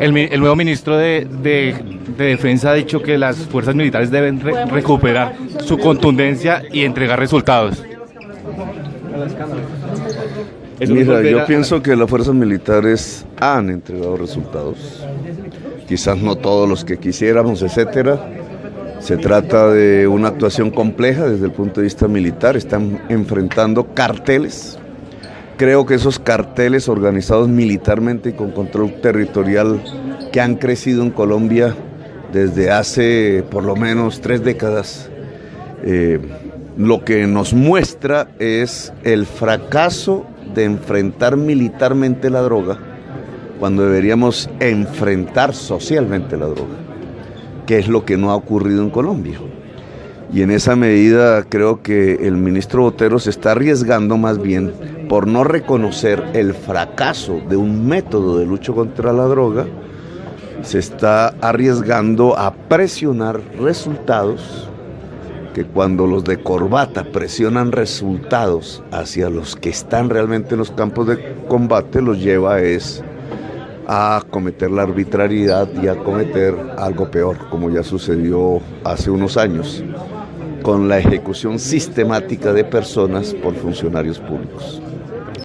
El, el nuevo ministro de, de- de Defensa ha dicho que las fuerzas militares deben re- recuperar su contundencia y entregar resultados. Mira, yo pienso que las fuerzas militares han entregado resultados. Quizás no todos los que quisiéramos, etcétera. Se trata de una actuación compleja desde el punto de vista militar. Están enfrentando carteles. Creo que esos carteles organizados militarmente y con control territorial que han crecido en Colombia desde hace por lo menos tres décadas, eh, lo que nos muestra es el fracaso de enfrentar militarmente la droga cuando deberíamos enfrentar socialmente la droga, que es lo que no ha ocurrido en Colombia. Y en esa medida creo que el ministro Botero se está arriesgando más bien por no reconocer el fracaso de un método de lucha contra la droga, se está arriesgando a presionar resultados que cuando los de corbata presionan resultados hacia los que están realmente en los campos de combate, los lleva es a cometer la arbitrariedad y a cometer algo peor, como ya sucedió hace unos años, con la ejecución sistemática de personas por funcionarios públicos.